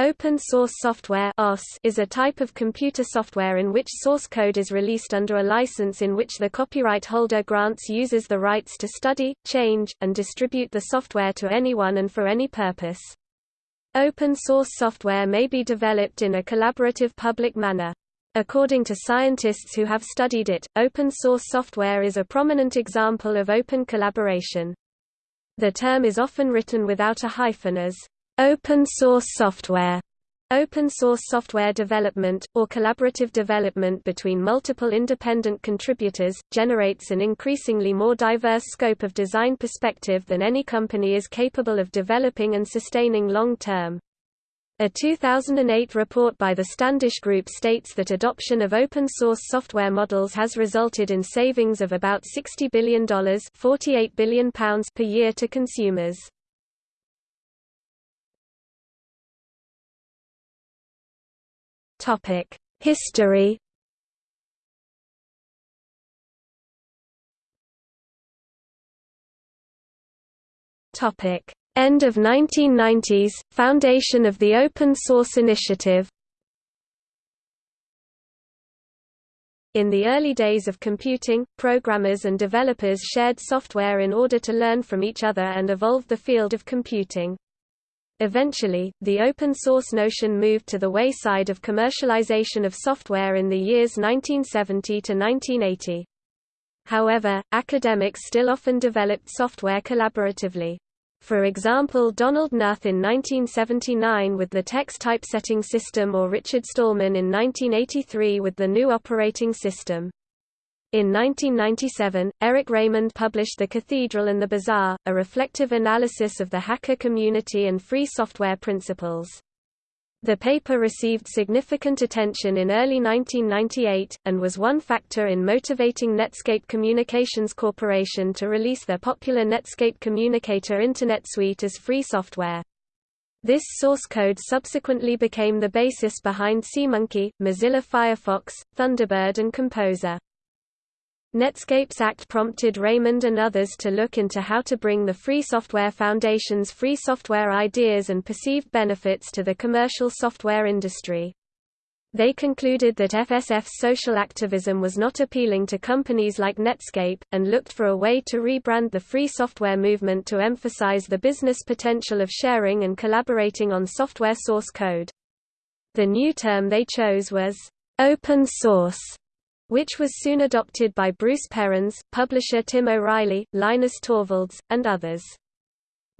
Open source software is a type of computer software in which source code is released under a license in which the copyright holder grants users the rights to study, change, and distribute the software to anyone and for any purpose. Open source software may be developed in a collaborative public manner. According to scientists who have studied it, open source software is a prominent example of open collaboration. The term is often written without a hyphen as Open source software Open source software development, or collaborative development between multiple independent contributors, generates an increasingly more diverse scope of design perspective than any company is capable of developing and sustaining long-term. A 2008 report by the Standish Group states that adoption of open-source software models has resulted in savings of about $60 billion £48 billion per year to consumers. Topic: History. Topic: End of 1990s, foundation of the Open Source Initiative. In the early days of computing, programmers and developers shared software in order to learn from each other and evolve the field of computing. Eventually, the open-source notion moved to the wayside of commercialization of software in the years 1970 to 1980. However, academics still often developed software collaboratively. For example Donald Knuth in 1979 with the TeX typesetting system or Richard Stallman in 1983 with the GNU operating system. In 1997, Eric Raymond published The Cathedral and the Bazaar, a reflective analysis of the hacker community and free software principles. The paper received significant attention in early 1998, and was one factor in motivating Netscape Communications Corporation to release their popular Netscape Communicator Internet Suite as free software. This source code subsequently became the basis behind SeaMonkey, Mozilla Firefox, Thunderbird and Composer. Netscape's Act prompted Raymond and others to look into how to bring the Free Software Foundation's free software ideas and perceived benefits to the commercial software industry. They concluded that FSF's social activism was not appealing to companies like Netscape, and looked for a way to rebrand the free software movement to emphasize the business potential of sharing and collaborating on software source code. The new term they chose was open source which was soon adopted by Bruce Perens, publisher Tim O'Reilly, Linus Torvalds, and others.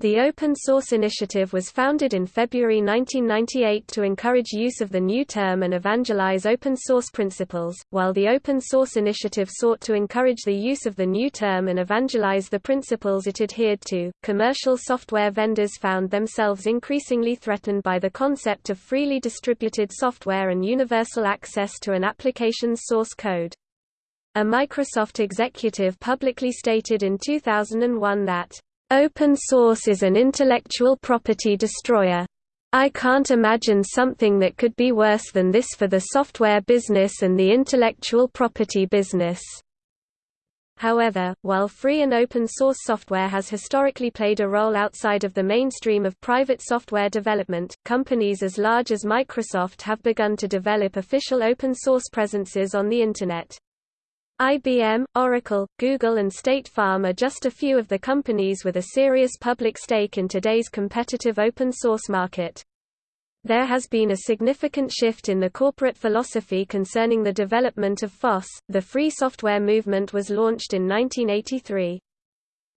The Open Source Initiative was founded in February 1998 to encourage use of the new term and evangelize open source principles, while the Open Source Initiative sought to encourage the use of the new term and evangelize the principles it adhered to. Commercial software vendors found themselves increasingly threatened by the concept of freely distributed software and universal access to an application's source code. A Microsoft executive publicly stated in 2001 that Open source is an intellectual property destroyer. I can't imagine something that could be worse than this for the software business and the intellectual property business. However, while free and open source software has historically played a role outside of the mainstream of private software development, companies as large as Microsoft have begun to develop official open source presences on the Internet. IBM, Oracle, Google and State Farm are just a few of the companies with a serious public stake in today's competitive open source market. There has been a significant shift in the corporate philosophy concerning the development of FOSS. The free software movement was launched in 1983.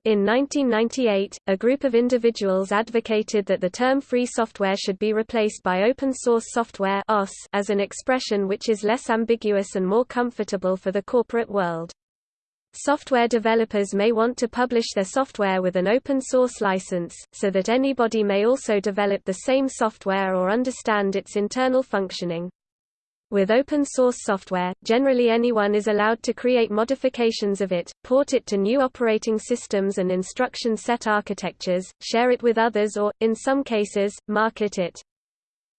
In 1998, a group of individuals advocated that the term free software should be replaced by open source software as an expression which is less ambiguous and more comfortable for the corporate world. Software developers may want to publish their software with an open source license, so that anybody may also develop the same software or understand its internal functioning. With open source software, generally anyone is allowed to create modifications of it, port it to new operating systems and instruction set architectures, share it with others or, in some cases, market it.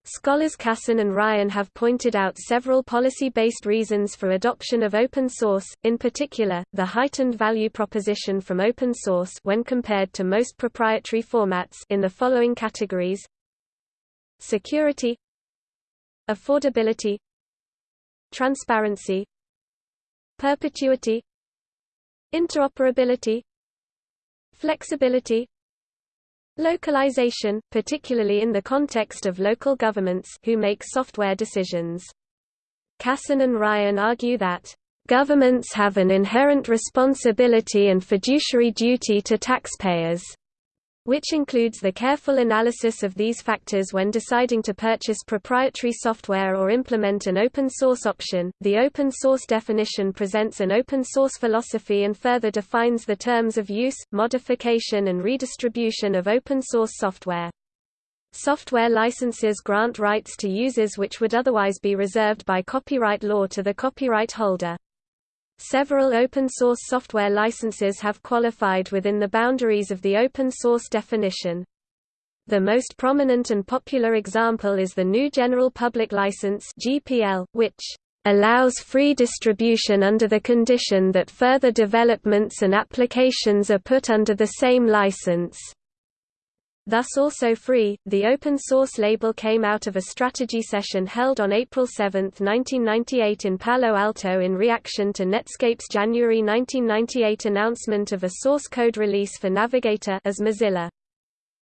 Scholars Casson and Ryan have pointed out several policy-based reasons for adoption of open source, in particular, the heightened value proposition from open source when compared to most proprietary formats in the following categories. Security. Affordability transparency perpetuity interoperability flexibility localization, particularly in the context of local governments who make software decisions. Casson and Ryan argue that Governments have an inherent responsibility and fiduciary duty to taxpayers which includes the careful analysis of these factors when deciding to purchase proprietary software or implement an open source option. The open source definition presents an open source philosophy and further defines the terms of use, modification, and redistribution of open source software. Software licenses grant rights to users which would otherwise be reserved by copyright law to the copyright holder. Several open-source software licenses have qualified within the boundaries of the open-source definition. The most prominent and popular example is the GNU General Public License (GPL), which allows free distribution under the condition that further developments and applications are put under the same license. Thus also free, the open source label came out of a strategy session held on April 7, 1998 in Palo Alto in reaction to Netscape's January 1998 announcement of a source code release for Navigator as Mozilla.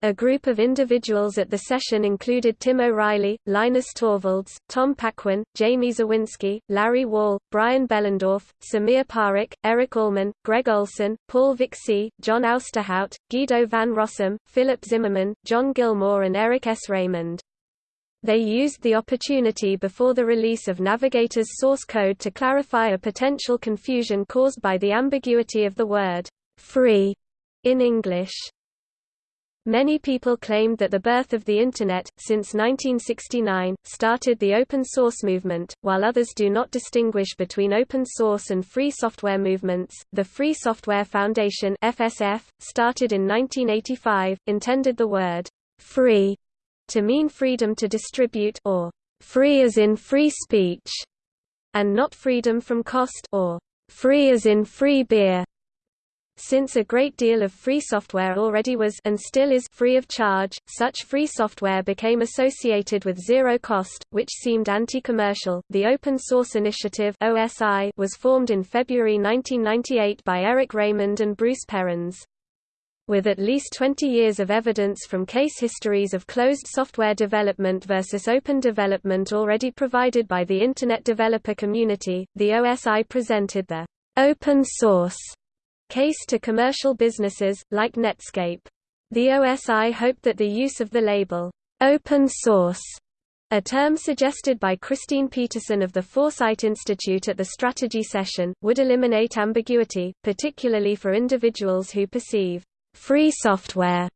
A group of individuals at the session included Tim O'Reilly, Linus Torvalds, Tom Paquin, Jamie Zawinski, Larry Wall, Brian Behlendorf, Sameer Parekh, Eric Allman, Greg Olson, Paul Vixie, John Ousterhout, Guido van Rossum, Philip Zimmermann, John Gilmore and Eric S. Raymond. They used the opportunity before the release of Navigator's source code to clarify a potential confusion caused by the ambiguity of the word free in English. Many people claimed that the birth of the Internet, since 1969, started the open source movement, while others do not distinguish between open source and free software movements. The Free Software Foundation (FSF), started in 1985, intended the word free to mean freedom to distribute or free as in free speech, and not freedom from cost or free as in free beer. Since a great deal of free software already was and still is free of charge, such free software became associated with zero cost, which seemed anti-commercial. The Open Source Initiative (OSI) was formed in February 1998 by Eric Raymond and Bruce Perens. With at least 20 years of evidence from case histories of closed software development versus open development already provided by the Internet developer community, the OSI presented the open source case to commercial businesses, like Netscape. The OSI hoped that the use of the label, open source, a term suggested by Christine Peterson of the Foresight Institute at the strategy session, would eliminate ambiguity, particularly for individuals who perceive free software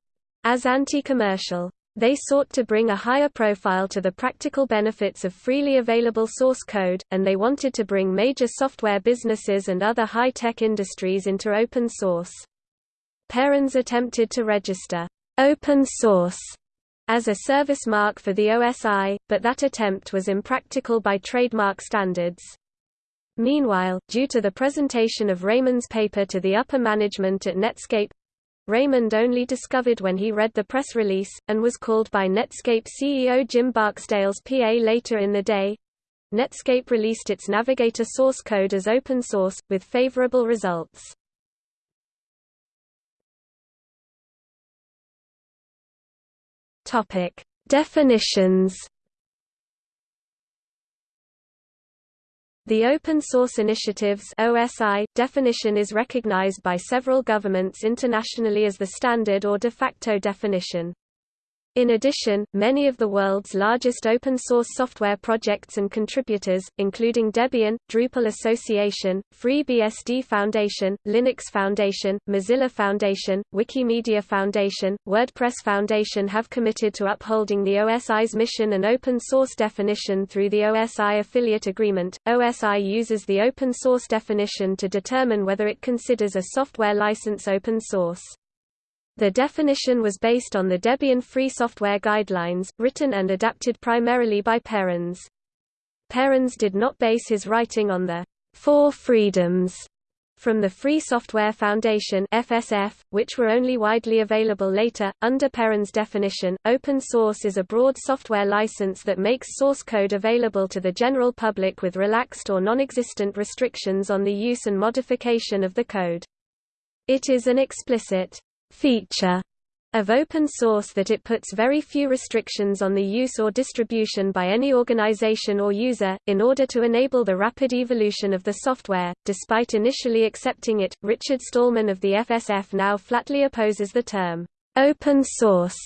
as anti-commercial. They sought to bring a higher profile to the practical benefits of freely available source code, and they wanted to bring major software businesses and other high-tech industries into open source. Perens attempted to register open source as a service mark for the OSI, but that attempt was impractical by trademark standards. Meanwhile, due to the presentation of Raymond's paper to the upper management at Netscape, Raymond only discovered when he read the press release, and was called by Netscape CEO Jim Barksdale's PA later in the day. Netscape released its Navigator source code as open source, with favorable results. Definitions The Open Source Initiative's OSI definition is recognized by several governments internationally as the standard or de facto definition. In addition, many of the world's largest open-source software projects and contributors, including Debian, Drupal Association, FreeBSD Foundation, Linux Foundation, Mozilla Foundation, Wikimedia Foundation, WordPress Foundation have committed to upholding the OSI's mission and open-source definition through the OSI Affiliate Agreement. OSI uses the open-source definition to determine whether it considers a software license open source. The definition was based on the Debian Free Software Guidelines, written and adapted primarily by Perens. Perens did not base his writing on the Four Freedoms from the Free Software Foundation FSF, which were only widely available later. Under Perens' definition, open source is a broad software license that makes source code available to the general public with relaxed or non-existent restrictions on the use and modification of the code. It is an explicit feature of open source that it puts very few restrictions on the use or distribution by any organization or user, in order to enable the rapid evolution of the software. Despite initially accepting it, Richard Stallman of the FSF now flatly opposes the term open source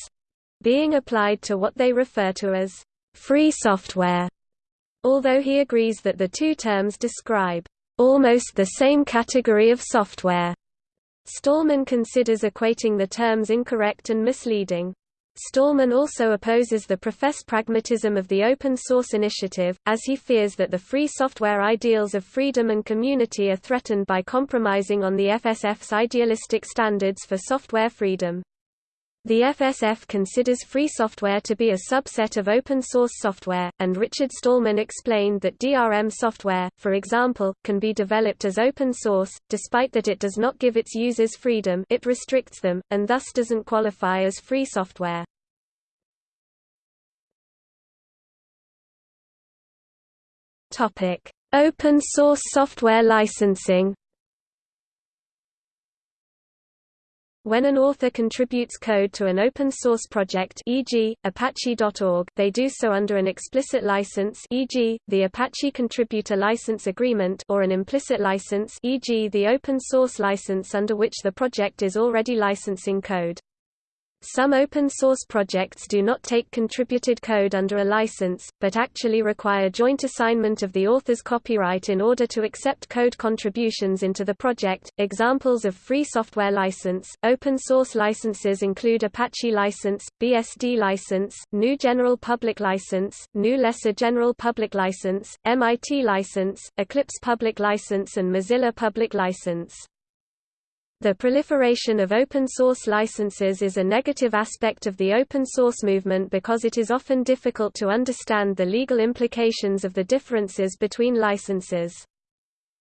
being applied to what they refer to as free software, although he agrees that the two terms describe almost the same category of software. Stallman considers equating the terms incorrect and misleading. Stallman also opposes the professed pragmatism of the open source initiative, as he fears that the free software ideals of freedom and community are threatened by compromising on the FSF's idealistic standards for software freedom. The FSF considers free software to be a subset of open source software, and Richard Stallman explained that DRM software, for example, can be developed as open source, despite that it does not give its users freedom it restricts them, and thus doesn't qualify as free software. Open source software licensing When an author contributes code to an open-source project e.g., apache.org, they do so under an explicit license e.g., the Apache Contributor License Agreement or an implicit license e.g., the open-source license under which the project is already licensing code. Some open-source projects do not take contributed code under a license, but actually require joint assignment of the author's copyright in order to accept code contributions into the project. Examples of free software license, open-source licenses include Apache License, BSD License, GNU General Public License, GNU Lesser General Public License, MIT License, Eclipse Public License and Mozilla Public License. The proliferation of open-source licenses is a negative aspect of the open-source movement because it is often difficult to understand the legal implications of the differences between licenses.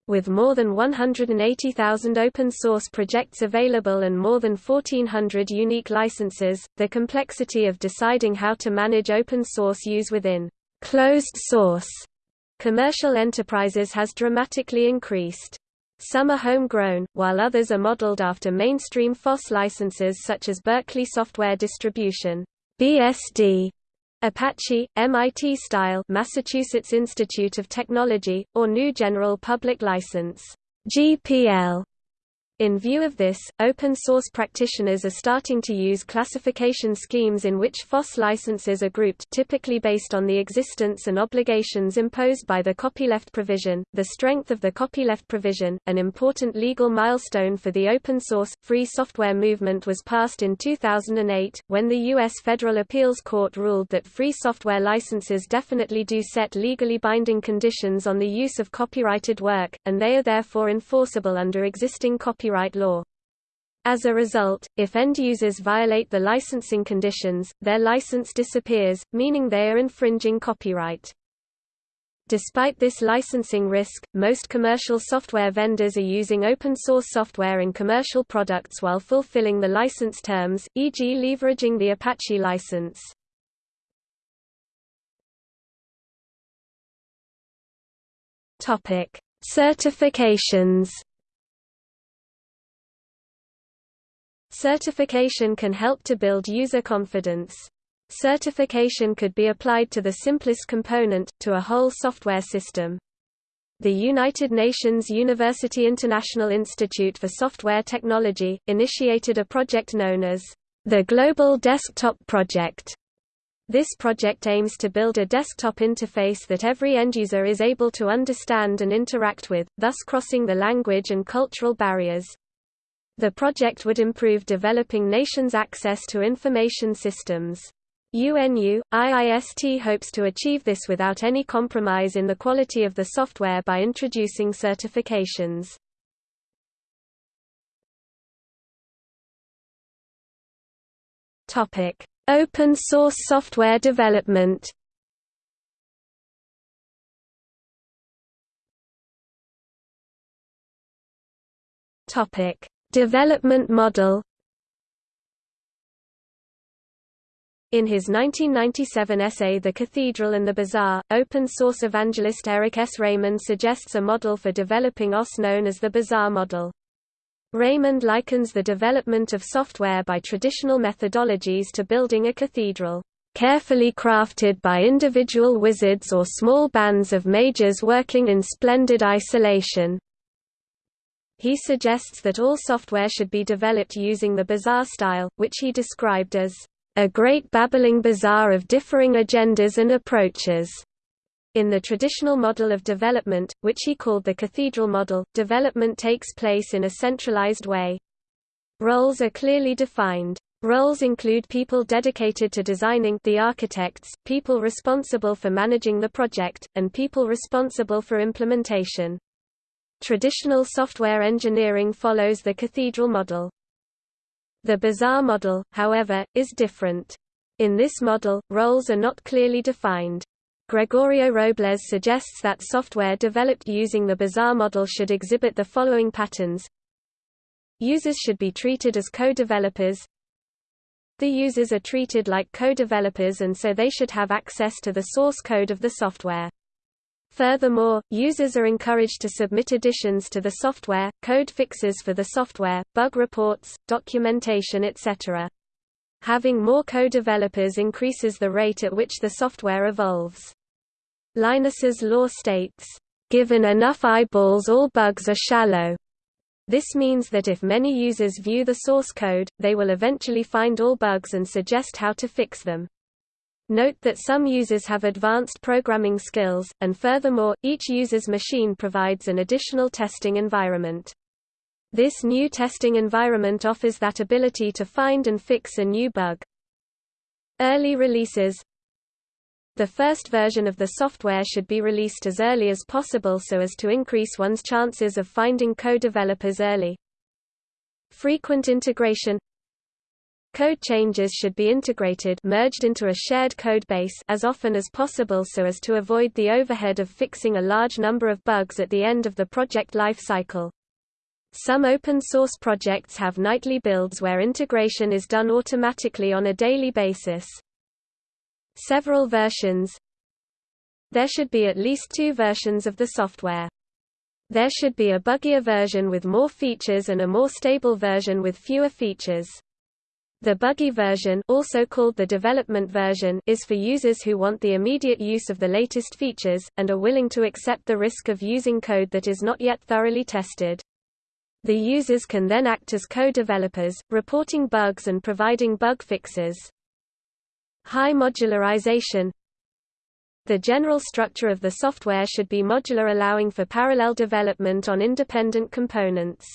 With more than 180,000 open-source projects available and more than 1,400 unique licenses, the complexity of deciding how to manage open-source use within closed source commercial enterprises has dramatically increased. Some are homegrown, while others are modeled after mainstream FOSS licenses such as Berkeley Software Distribution (BSD), Apache, MIT Style, Massachusetts Institute of Technology, or GNU General Public License (GPL). In view of this, open-source practitioners are starting to use classification schemes in which FOSS licenses are grouped typically based on the existence and obligations imposed by the copyleft provision. The strength of the copyleft provision, an important legal milestone for the open-source, free software movement was passed in 2008, when the U.S. Federal Appeals Court ruled that free software licenses definitely do set legally binding conditions on the use of copyrighted work, and they are therefore enforceable under existing copyright copyright law. As a result, if end users violate the licensing conditions, their license disappears, meaning they are infringing copyright. Despite this licensing risk, most commercial software vendors are using open-source software in commercial products while fulfilling the license terms, e.g. leveraging the Apache license. Certifications Certification can help to build user confidence. Certification could be applied to the simplest component, to a whole software system. The United Nations University International Institute for Software Technology, initiated a project known as the Global Desktop Project. This project aims to build a desktop interface that every end-user is able to understand and interact with, thus crossing the language and cultural barriers. The project would improve developing nations' access to information systems. UNU, IIST hopes to achieve this without any compromise in the quality of the software by introducing certifications. Open source software development Topic: Development model In his 1997 essay The Cathedral and the Bazaar, open-source evangelist Eric S. Raymond suggests a model for developing OS known as the Bazaar model. Raymond likens the development of software by traditional methodologies to building a cathedral, carefully crafted by individual wizards or small bands of mages working in splendid isolation. He suggests that all software should be developed using the bazaar style, which he described as a great babbling bazaar of differing agendas and approaches. In the traditional model of development, which he called the cathedral model, development takes place in a centralized way. Roles are clearly defined. Roles include people dedicated to designing the architects, people responsible for managing the project, and people responsible for implementation. Traditional software engineering follows the cathedral model. The bazaar model, however, is different. In this model, roles are not clearly defined. Gregorio Robles suggests that software developed using the bazaar model should exhibit the following patterns. Users should be treated as co-developers. The users are treated like co-developers and so they should have access to the source code of the software. Furthermore, users are encouraged to submit additions to the software, code fixes for the software, bug reports, documentation etc. Having more co-developers increases the rate at which the software evolves. Linus's law states, "...given enough eyeballs all bugs are shallow." This means that if many users view the source code, they will eventually find all bugs and suggest how to fix them. Note that some users have advanced programming skills, and furthermore, each user's machine provides an additional testing environment. This new testing environment offers that ability to find and fix a new bug. Early releases The first version of the software should be released as early as possible so as to increase one's chances of finding co-developers early. Frequent integration Code changes should be integrated merged into a shared code base as often as possible so as to avoid the overhead of fixing a large number of bugs at the end of the project life cycle. Some open-source projects have nightly builds where integration is done automatically on a daily basis. Several versions There should be at least two versions of the software. There should be a buggier version with more features and a more stable version with fewer features. The buggy version also called the development version is for users who want the immediate use of the latest features, and are willing to accept the risk of using code that is not yet thoroughly tested. The users can then act as co-developers, reporting bugs and providing bug fixes. High modularization The general structure of the software should be modular allowing for parallel development on independent components.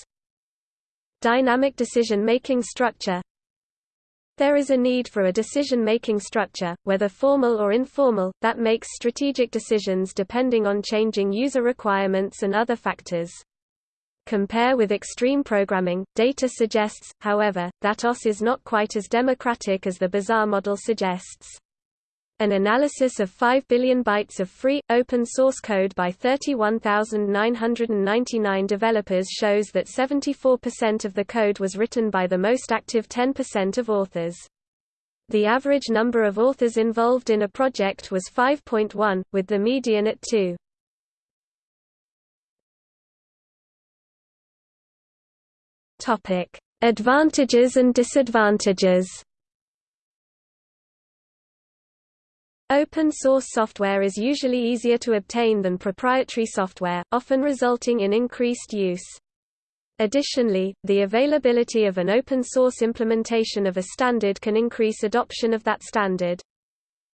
Dynamic decision-making structure there is a need for a decision-making structure, whether formal or informal, that makes strategic decisions depending on changing user requirements and other factors. Compare with extreme programming. Data suggests, however, that OS is not quite as democratic as the bazaar model suggests. An analysis of 5 billion bytes of free, open-source code by 31,999 developers shows that 74% of the code was written by the most active 10% of authors. The average number of authors involved in a project was 5.1, with the median at 2. Advantages and disadvantages Open-source software is usually easier to obtain than proprietary software, often resulting in increased use. Additionally, the availability of an open-source implementation of a standard can increase adoption of that standard.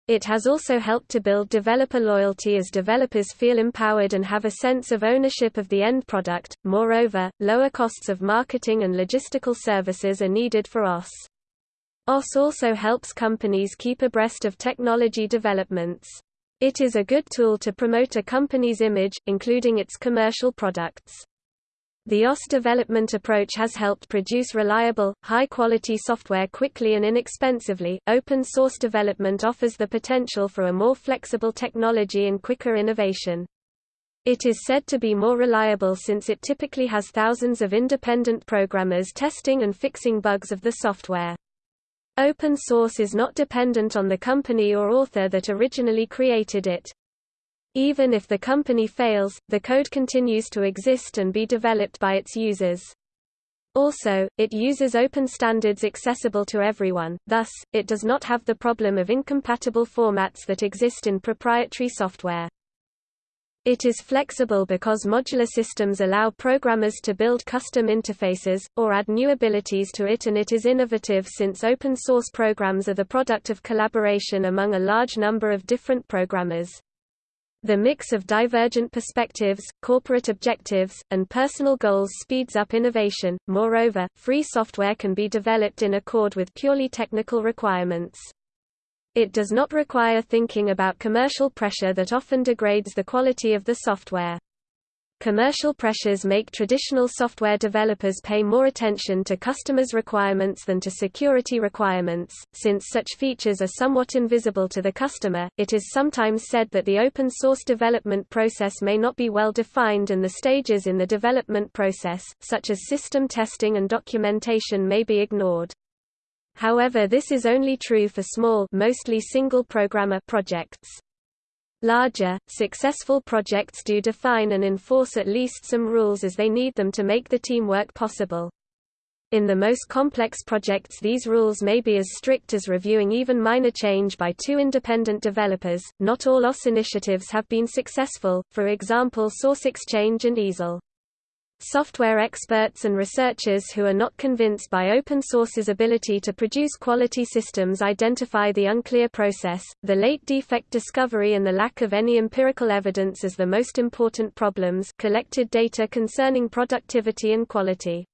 It has also helped to build developer loyalty as developers feel empowered and have a sense of ownership of the end product. Moreover, lower costs of marketing and logistical services are needed for OS. OS also helps companies keep abreast of technology developments. It is a good tool to promote a company's image, including its commercial products. The OS development approach has helped produce reliable, high-quality software quickly and inexpensively. Open source development offers the potential for a more flexible technology and quicker innovation. It is said to be more reliable since it typically has thousands of independent programmers testing and fixing bugs of the software. Open source is not dependent on the company or author that originally created it. Even if the company fails, the code continues to exist and be developed by its users. Also, it uses open standards accessible to everyone, thus, it does not have the problem of incompatible formats that exist in proprietary software. It is flexible because modular systems allow programmers to build custom interfaces, or add new abilities to it and it is innovative since open source programs are the product of collaboration among a large number of different programmers. The mix of divergent perspectives, corporate objectives, and personal goals speeds up innovation. Moreover, free software can be developed in accord with purely technical requirements. It does not require thinking about commercial pressure that often degrades the quality of the software. Commercial pressures make traditional software developers pay more attention to customers' requirements than to security requirements. Since such features are somewhat invisible to the customer, it is sometimes said that the open source development process may not be well defined and the stages in the development process, such as system testing and documentation, may be ignored. However this is only true for small mostly single-programmer projects. Larger, successful projects do define and enforce at least some rules as they need them to make the teamwork possible. In the most complex projects these rules may be as strict as reviewing even minor change by two independent developers. Not all OS initiatives have been successful, for example SourceXchange and Eazel. Software experts and researchers who are not convinced by open source's ability to produce quality systems identify the unclear process, the late defect discovery and the lack of any empirical evidence as the most important problems collected data concerning productivity and quality.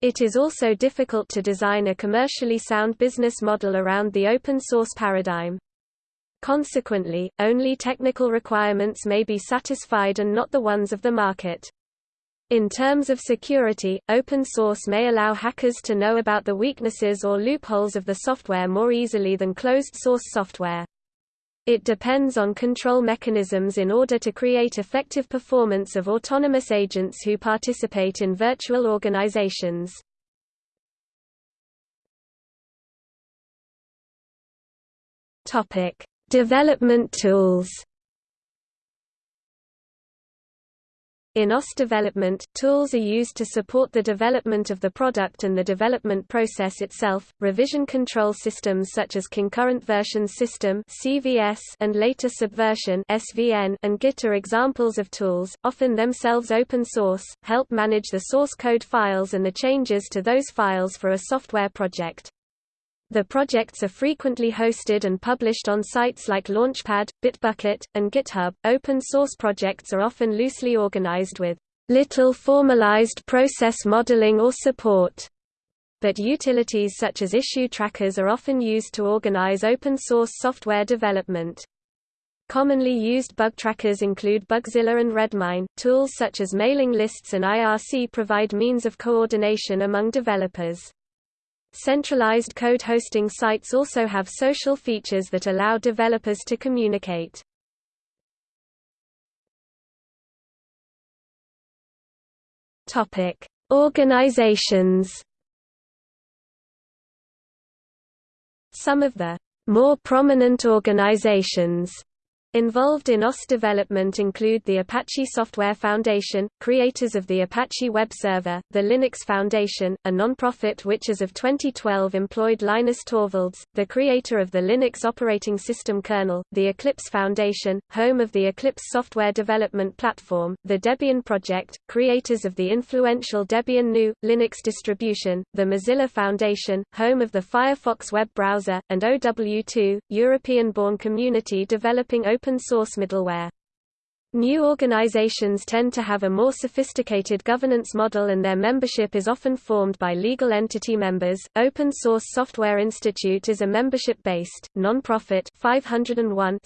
It is also difficult to design a commercially sound business model around the open source paradigm. Consequently, only technical requirements may be satisfied and not the ones of the market. In terms of security, open source may allow hackers to know about the weaknesses or loopholes of the software more easily than closed-source software. It depends on control mechanisms in order to create effective performance of autonomous agents who participate in virtual organizations. Development tools In OS development, tools are used to support the development of the product and the development process itself. Revision control systems such as concurrent version system (CVS) and later subversion (SVN) and Git are examples of tools, often themselves open source, help manage the source code files and the changes to those files for a software project. The projects are frequently hosted and published on sites like Launchpad, Bitbucket, and GitHub. Open source projects are often loosely organized with little formalized process modeling or support. But utilities such as issue trackers are often used to organize open source software development. Commonly used bug trackers include Bugzilla and Redmine. Tools such as mailing lists and IRC provide means of coordination among developers. Centralized code hosting sites also have social features that allow developers to communicate. Topic: Organizations. Some of the more prominent organizations Involved in OS development include the Apache Software Foundation, creators of the Apache Web Server, the Linux Foundation, a non-profit which as of 2012 employed Linus Torvalds, the creator of the Linux operating system kernel, the Eclipse Foundation, home of the Eclipse software development platform, the Debian Project, creators of the influential Debian GNU, Linux distribution, the Mozilla Foundation, home of the Firefox web browser, and OW2, European-born community developing open open-source middleware. New organizations tend to have a more sophisticated governance model and their membership is often formed by legal entity members. Open Source Software Institute is a membership-based, non-profit 501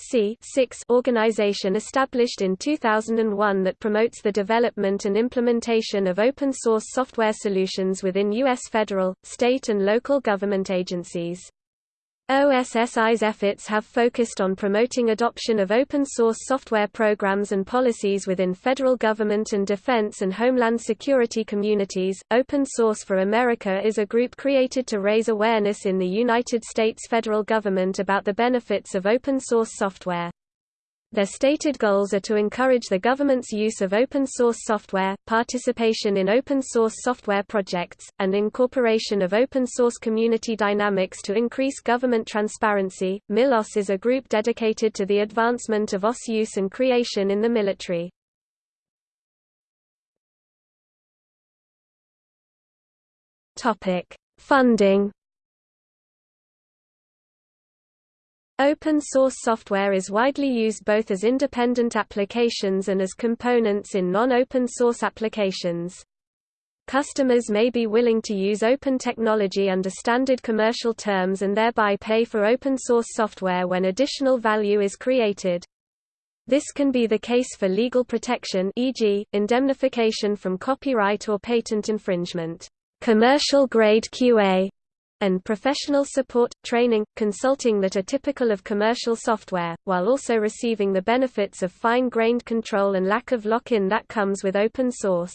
organization established in 2001 that promotes the development and implementation of open source software solutions within U.S. federal, state and local government agencies. OSSI's efforts have focused on promoting adoption of open-source software programs and policies within federal government and defense and homeland security communities. Open Source for America is a group created to raise awareness in the United States federal government about the benefits of open-source software. Their stated goals are to encourage the government's use of open-source software, participation in open-source software projects, and incorporation of open-source community dynamics to increase government transparency. MIL-OS is a group dedicated to the advancement of OS use and creation in the military. Funding Open source software is widely used both as independent applications and as components in non-open source applications. Customers may be willing to use open technology under standard commercial terms and thereby pay for open source software when additional value is created. This can be the case for legal protection e.g., indemnification from copyright or patent infringement. Commercial grade QA and professional support, training, consulting that are typical of commercial software, while also receiving the benefits of fine-grained control and lack of lock-in that comes with open source.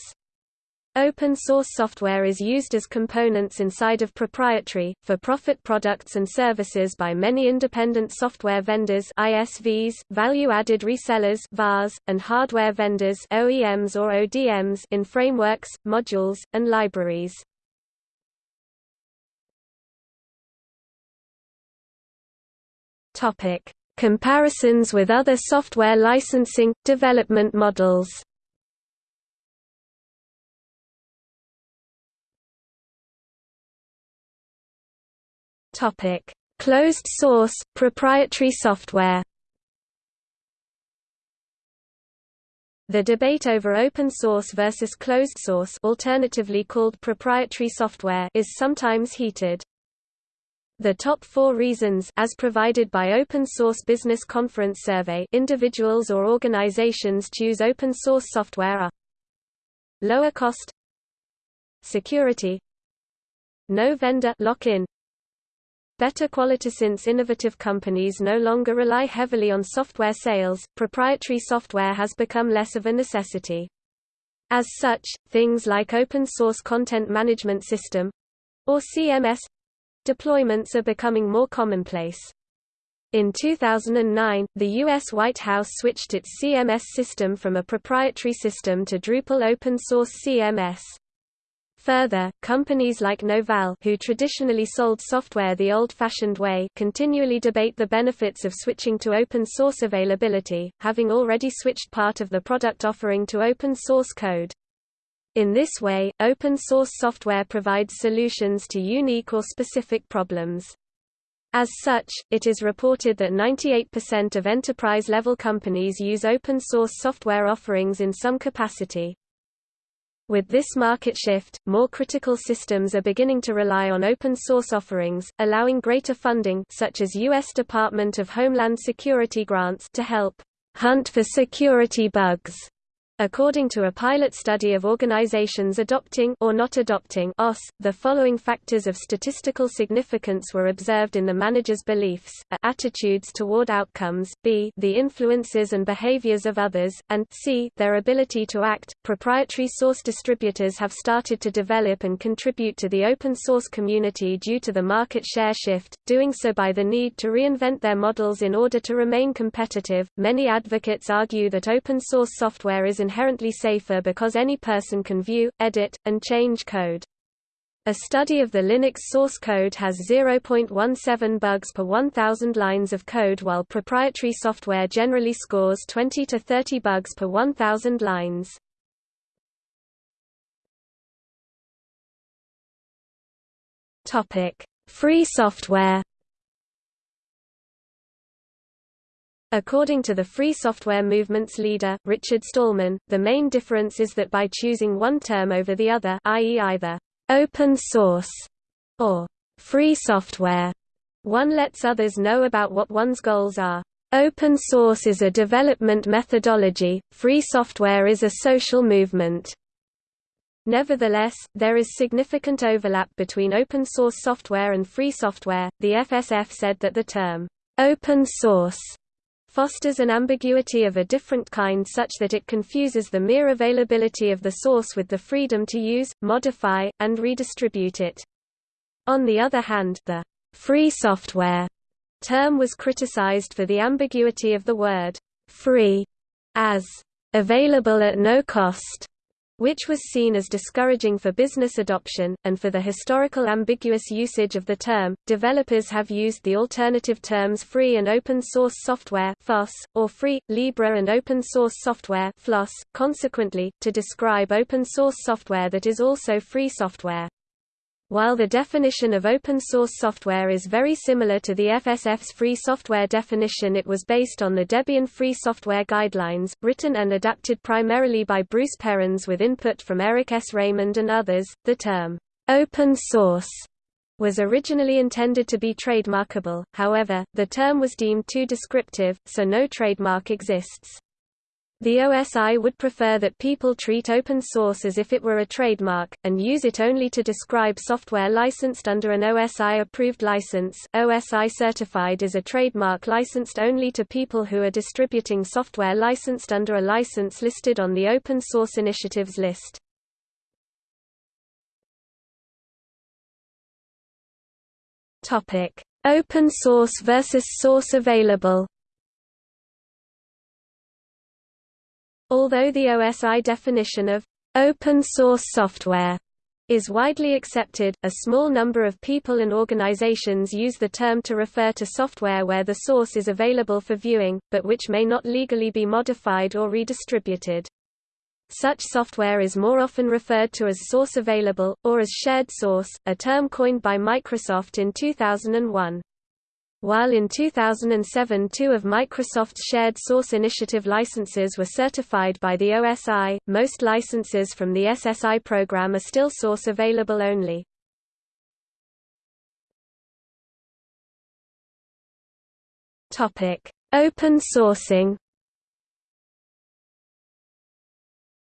Open source software is used as components inside of proprietary, for-profit products and services by many independent software vendors ISVs, value-added resellers VARs, and hardware vendors OEMs or ODMs in frameworks, modules, and libraries. Topic: Comparisons with other software licensing development models. Topic: Closed source proprietary software. The debate over open source versus closed source alternatively called proprietary software is sometimes heated. The top four reasons as provided by Open Source Business Conference Survey individuals or organizations choose open source software are Lower cost Security No vendor lock-in Better quality Since innovative companies no longer rely heavily on software sales, proprietary software has become less of a necessity. As such, things like Open Source Content Management System or CMS Deployments are becoming more commonplace. In 2009, the U.S. White House switched its CMS system from a proprietary system to Drupal open-source CMS. Further, companies like Novell who traditionally sold software the old-fashioned way continually debate the benefits of switching to open-source availability, having already switched part of the product offering to open-source code. In this way, open-source software provides solutions to unique or specific problems. As such, it is reported that 98% of enterprise-level companies use open-source software offerings in some capacity. With this market shift, more critical systems are beginning to rely on open-source offerings, allowing greater funding such as U.S. Department of Homeland Security grants to help hunt for security bugs According to a pilot study of organizations adopting or not adopting OS, the following factors of statistical significance were observed in the manager's beliefs, a attitudes toward outcomes, b the influences and behaviors of others, and c their ability to act. Proprietary source distributors have started to develop and contribute to the open source community due to the market share shift, doing so by the need to reinvent their models in order to remain competitive. Many advocates argue that open source software is inherently safer because any person can view, edit, and change code. A study of the Linux source code has 0.17 bugs per 1,000 lines of code while proprietary software generally scores 20 to 30 bugs per 1,000 lines. Free software According to the free software movement's leader, Richard Stallman, the main difference is that by choosing one term over the other i.e. either open source or free software, one lets others know about what one's goals are. Open source is a development methodology, free software is a social movement. Nevertheless, there is significant overlap between open source software and free software. The FSF said that the term open source fosters an ambiguity of a different kind such that it confuses the mere availability of the source with the freedom to use, modify, and redistribute it. On the other hand, the free software term was criticized for the ambiguity of the word free as available at no cost which was seen as discouraging for business adoption, and for the historical ambiguous usage of the term. Developers have used the alternative terms free and open source software or free, libre and open source software (FLOSS), consequently, to describe open source software that is also free software. While the definition of open source software is very similar to the FSF's free software definition it was based on the Debian Free Software Guidelines, written and adapted primarily by Bruce Perens with input from Eric S. Raymond and others. The term, open source, was originally intended to be trademarkable, however, the term was deemed too descriptive, so no trademark exists. The OSI would prefer that people treat open source as if it were a trademark, and use it only to describe software licensed under an OSI-approved license. OSI certified is a trademark licensed only to people who are distributing software licensed under a license listed on the Open Source Initiatives list. Open source versus source available Although the OSI definition of open source software is widely accepted, a small number of people and organizations use the term to refer to software where the source is available for viewing, but which may not legally be modified or redistributed. Such software is more often referred to as source available, or as shared source, a term coined by Microsoft in 2001. While in 2007 two of Microsoft's shared source initiative licenses were certified by the OSI, most licenses from the SSI program are still source available only. Open sourcing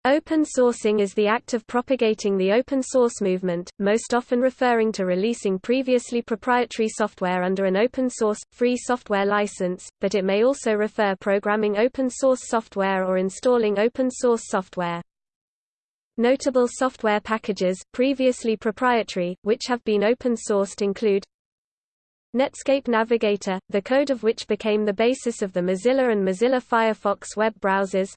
Open sourcing is the act of propagating the open source movement, most often referring to releasing previously proprietary software under an open source, free software license, but it may also refer programming open source software or installing open source software. Notable software packages, previously proprietary, which have been open sourced include Netscape Navigator, the code of which became the basis of the Mozilla and Mozilla Firefox web browsers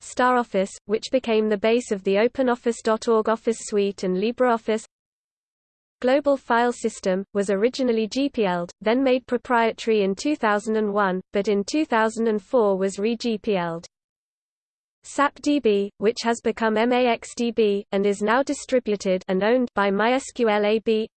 StarOffice, which became the base of the OpenOffice.org Office Suite and LibreOffice Global File System, was originally GPL'd, then made proprietary in 2001, but in 2004 was re-GPL'd. SAPDB, which has become MAXDB, and is now distributed and owned by MySQL AB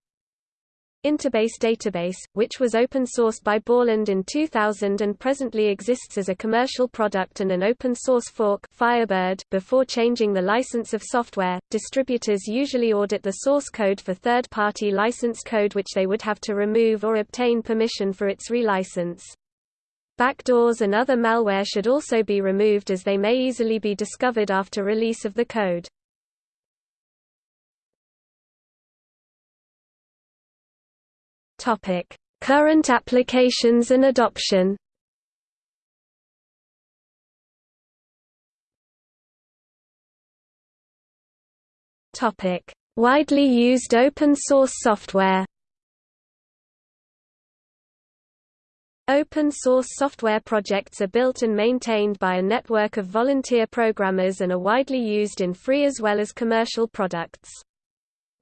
Interbase database, which was open-sourced by Borland in 2000 and presently exists as a commercial product and an open-source fork Firebird. .Before changing the license of software, distributors usually audit the source code for third-party license code which they would have to remove or obtain permission for its relicense. Backdoors and other malware should also be removed as they may easily be discovered after release of the code. Topic: Current applications and adoption. Topic: Widely used open source software. Open source software projects are built and maintained by a network of volunteer programmers and are widely used in free as well as commercial products.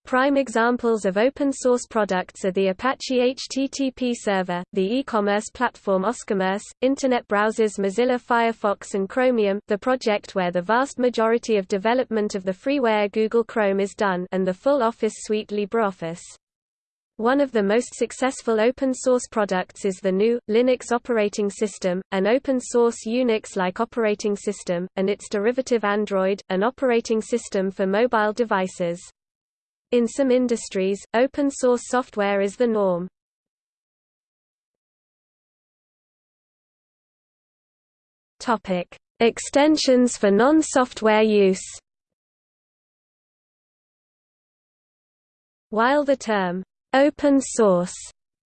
Prime examples of open-source products are the Apache HTTP server, the e-commerce platform Oscommerce, Internet browsers Mozilla Firefox and Chromium the project where the vast majority of development of the freeware Google Chrome is done and the full Office suite LibreOffice. One of the most successful open-source products is the GNU, Linux operating system, an open-source Unix-like operating system, and its derivative Android, an operating system for mobile devices. In some industries, open source software is the norm. Topic: Extensions for non-software use. While the term open source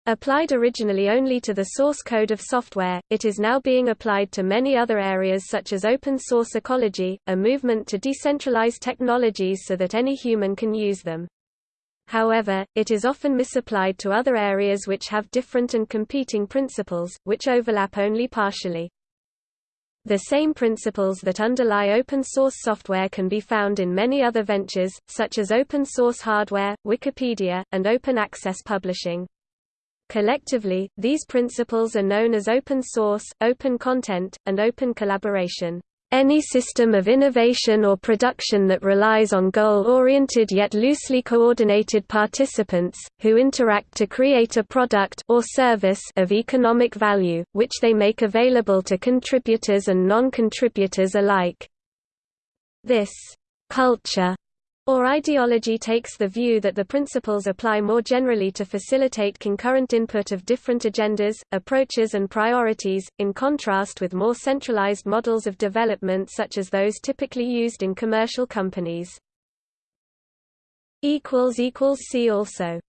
Applied originally only to the source code of software, it is now being applied to many other areas such as open source ecology, a movement to decentralize technologies so that any human can use them. However, it is often misapplied to other areas which have different and competing principles, which overlap only partially. The same principles that underlie open-source software can be found in many other ventures, such as open-source hardware, Wikipedia, and open access publishing. Collectively, these principles are known as open source, open content, and open collaboration. Any system of innovation or production that relies on goal-oriented yet loosely coordinated participants, who interact to create a product or service of economic value, which they make available to contributors and non-contributors alike. This culture or ideology takes the view that the principles apply more generally to facilitate concurrent input of different agendas, approaches and priorities, in contrast with more centralized models of development such as those typically used in commercial companies. See also